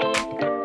Música